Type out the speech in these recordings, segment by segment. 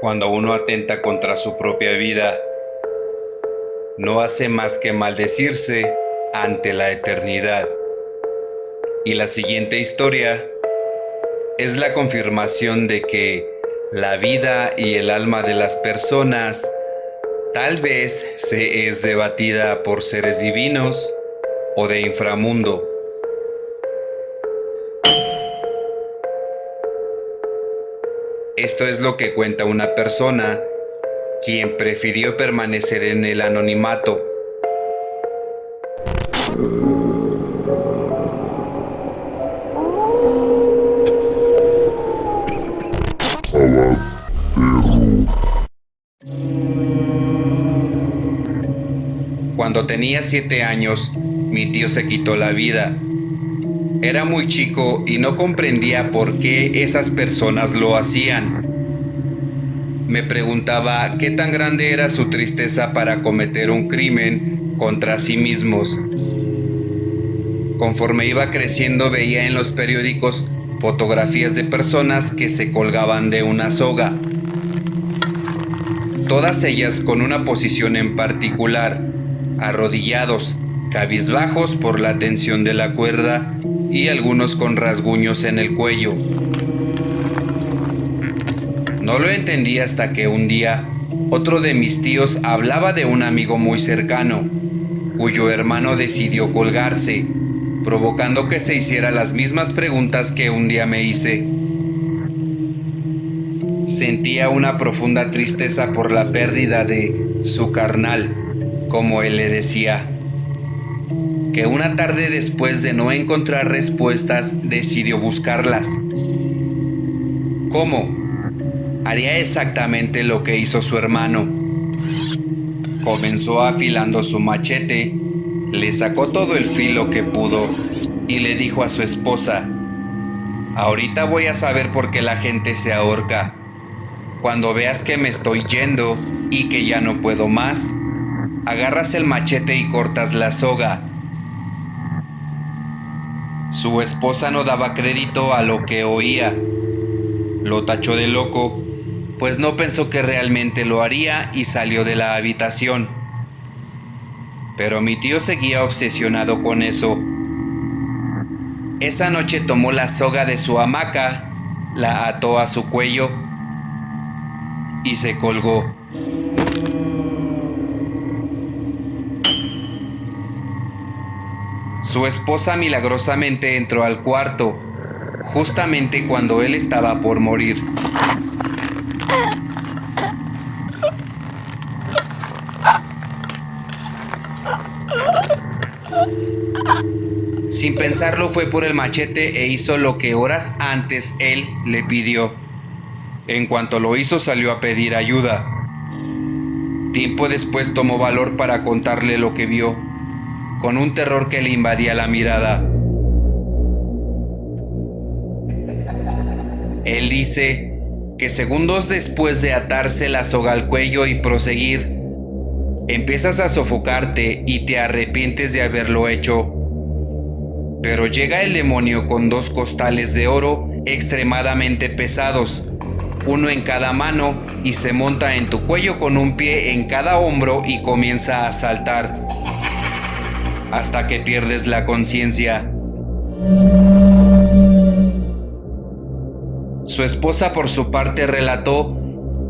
Cuando uno atenta contra su propia vida, no hace más que maldecirse ante la eternidad. Y la siguiente historia es la confirmación de que la vida y el alma de las personas tal vez se es debatida por seres divinos o de inframundo. Esto es lo que cuenta una persona quien prefirió permanecer en el anonimato. Cuando tenía siete años, mi tío se quitó la vida. Era muy chico y no comprendía por qué esas personas lo hacían. Me preguntaba qué tan grande era su tristeza para cometer un crimen contra sí mismos. Conforme iba creciendo veía en los periódicos fotografías de personas que se colgaban de una soga. Todas ellas con una posición en particular, arrodillados, cabizbajos por la tensión de la cuerda y algunos con rasguños en el cuello. No lo entendí hasta que un día otro de mis tíos hablaba de un amigo muy cercano, cuyo hermano decidió colgarse, provocando que se hiciera las mismas preguntas que un día me hice. Sentía una profunda tristeza por la pérdida de su carnal, como él le decía que una tarde después de no encontrar respuestas decidió buscarlas. ¿Cómo? Haría exactamente lo que hizo su hermano. Comenzó afilando su machete, le sacó todo el filo que pudo y le dijo a su esposa, ahorita voy a saber por qué la gente se ahorca. Cuando veas que me estoy yendo y que ya no puedo más, agarras el machete y cortas la soga su esposa no daba crédito a lo que oía. Lo tachó de loco, pues no pensó que realmente lo haría y salió de la habitación. Pero mi tío seguía obsesionado con eso. Esa noche tomó la soga de su hamaca, la ató a su cuello y se colgó. Su esposa milagrosamente entró al cuarto, justamente cuando él estaba por morir. Sin pensarlo fue por el machete e hizo lo que horas antes él le pidió. En cuanto lo hizo salió a pedir ayuda. Tiempo después tomó valor para contarle lo que vio con un terror que le invadía la mirada. Él dice que segundos después de atarse la soga al cuello y proseguir, empiezas a sofocarte y te arrepientes de haberlo hecho. Pero llega el demonio con dos costales de oro extremadamente pesados, uno en cada mano, y se monta en tu cuello con un pie en cada hombro y comienza a saltar hasta que pierdes la conciencia. Su esposa por su parte relató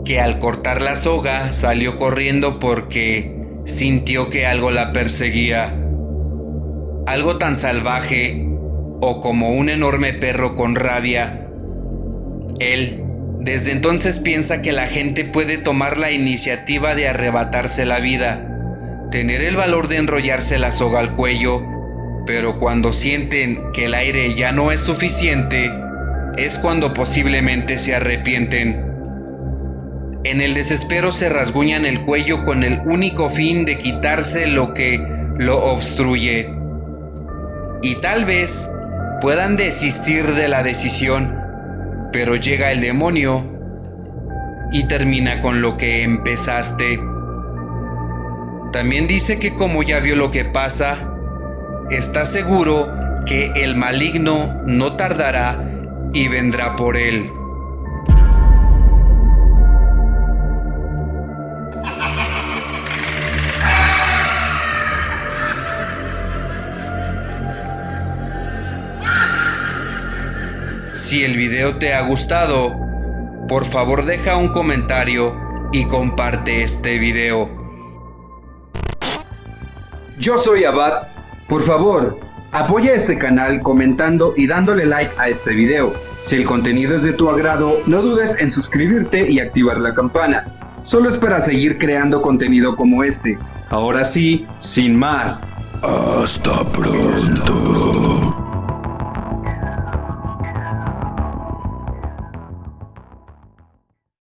que al cortar la soga salió corriendo porque sintió que algo la perseguía. Algo tan salvaje o como un enorme perro con rabia. Él desde entonces piensa que la gente puede tomar la iniciativa de arrebatarse la vida tener el valor de enrollarse la soga al cuello, pero cuando sienten que el aire ya no es suficiente, es cuando posiblemente se arrepienten. En el desespero se rasguñan el cuello con el único fin de quitarse lo que lo obstruye. Y tal vez puedan desistir de la decisión, pero llega el demonio y termina con lo que empezaste. También dice que como ya vio lo que pasa, está seguro que el maligno no tardará y vendrá por él. Si el video te ha gustado, por favor deja un comentario y comparte este video. Yo soy Abad. Por favor, apoya este canal comentando y dándole like a este video. Si el contenido es de tu agrado, no dudes en suscribirte y activar la campana. Solo es para seguir creando contenido como este. Ahora sí, sin más. Hasta pronto.